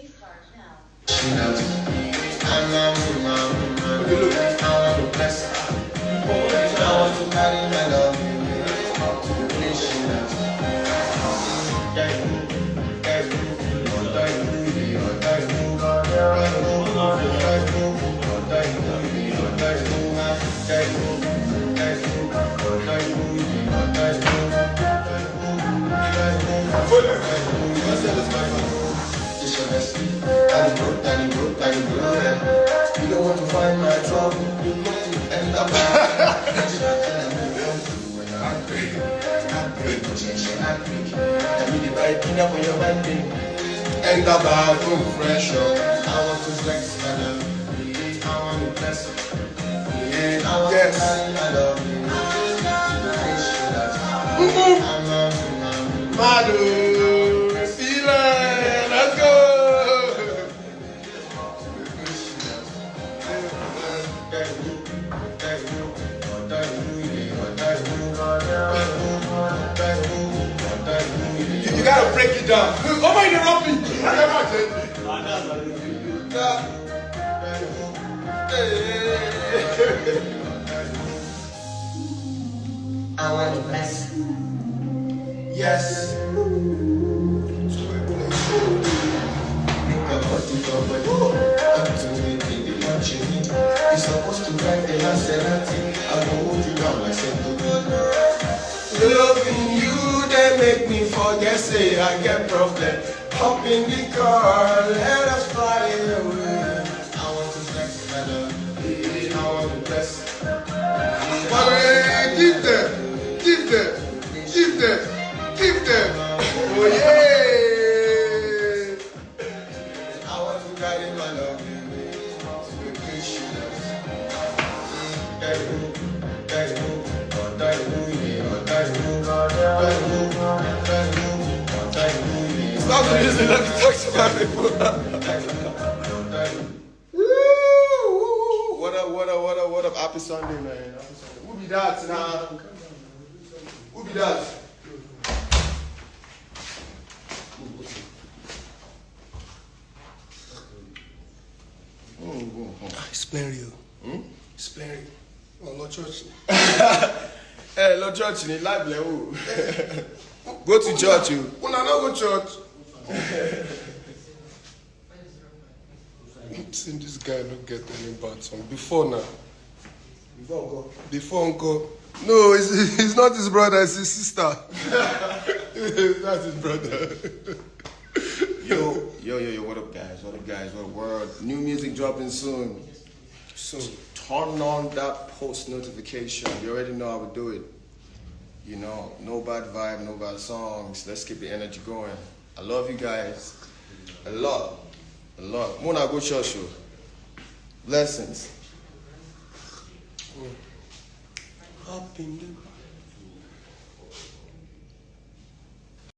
Please charge now. You don't want to find my trouble, you you end up. I. I to bless. Yeah, I want Yes. Madu, You, you gotta break it down. Oh my, interrupt me. I can't. I want to bless. Yes. You're supposed to drive the Maserati. I will hold you down like Loving you, they make me forget, say I get problem. Hop in the car, let us fly away. I want to flex love. I want to bless. Daddy move, oh daddy move. Woo! What up, what up, what up, what up? Happy Sunday, man. Happy Sunday. Who be that now? Who be that? Explain you. Hmm? Explain you. Oh, Lord Church. Hey, Lord Church, ni eh, live level. Go to church, you. Una no go church. See, this guy don't get any bad song. Before now. Before we go. Before Uncle. No, it's, it's not his brother, it's his sister. That's his brother. Yo, yo, yo, yo, what up, guys? What up, guys? What up, world? New music dropping soon. Soon. Turn on that post notification. You already know how we do it. You know, no bad vibe, no bad songs. Let's keep the energy going. I love you guys. A lot. A lot. Mona go church you. Blessings. Oh. Up in the